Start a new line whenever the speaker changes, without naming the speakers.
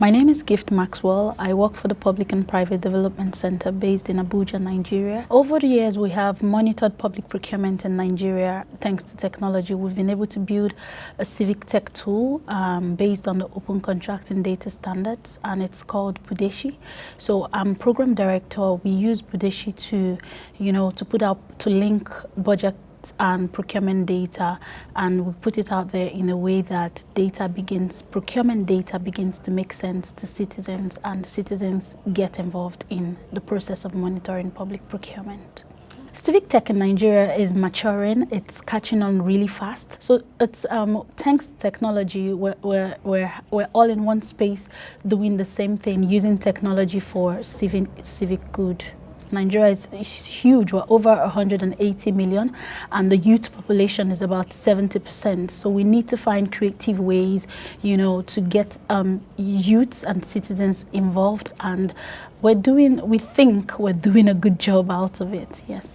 My name is Gift Maxwell. I work for the Public and Private Development Center based in Abuja, Nigeria. Over the years, we have monitored public procurement in Nigeria thanks to technology. We've been able to build a civic tech tool um, based on the open contracting data standards, and it's called Budeshi. So I'm program director. We use Budeshi to, you know, to put out, to link budget and procurement data and we put it out there in a way that data begins, procurement data begins to make sense to citizens and citizens get involved in the process of monitoring public procurement. Civic tech in Nigeria is maturing. It's catching on really fast. So it's um, thanks to technology, we're, we're, we're, we're all in one space doing the same thing, using technology for civic, civic good. Nigeria is, is, huge. We're over 180 million and the youth population is about 70%. So we need to find creative ways, you know, to get um, youths and citizens involved and we're doing, we think we're doing a good job out of it, yes.